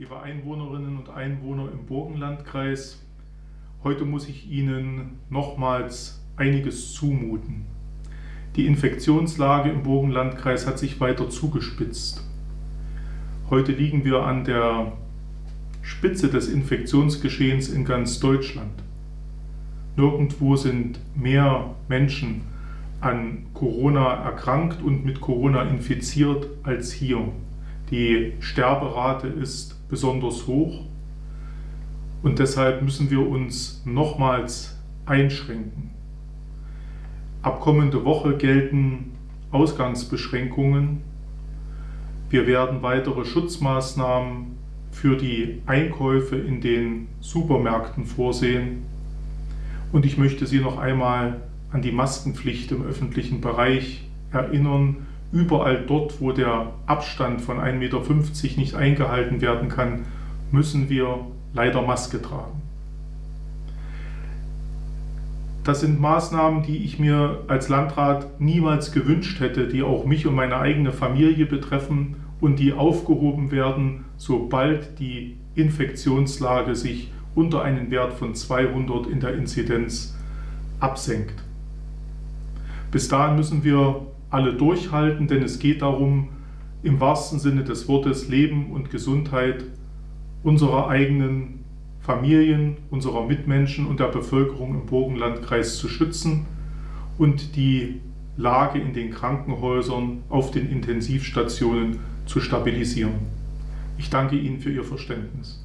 liebe Einwohnerinnen und Einwohner im Burgenlandkreis. Heute muss ich Ihnen nochmals einiges zumuten. Die Infektionslage im Burgenlandkreis hat sich weiter zugespitzt. Heute liegen wir an der Spitze des Infektionsgeschehens in ganz Deutschland. Nirgendwo sind mehr Menschen an Corona erkrankt und mit Corona infiziert als hier. Die Sterberate ist besonders hoch und deshalb müssen wir uns nochmals einschränken. Ab kommende Woche gelten Ausgangsbeschränkungen. Wir werden weitere Schutzmaßnahmen für die Einkäufe in den Supermärkten vorsehen. Und ich möchte Sie noch einmal an die Maskenpflicht im öffentlichen Bereich erinnern. Überall dort, wo der Abstand von 1,50 Meter nicht eingehalten werden kann, müssen wir leider Maske tragen. Das sind Maßnahmen, die ich mir als Landrat niemals gewünscht hätte, die auch mich und meine eigene Familie betreffen und die aufgehoben werden, sobald die Infektionslage sich unter einen Wert von 200 in der Inzidenz absenkt. Bis dahin müssen wir alle durchhalten, denn es geht darum, im wahrsten Sinne des Wortes Leben und Gesundheit unserer eigenen Familien, unserer Mitmenschen und der Bevölkerung im Burgenlandkreis zu schützen und die Lage in den Krankenhäusern, auf den Intensivstationen zu stabilisieren. Ich danke Ihnen für Ihr Verständnis.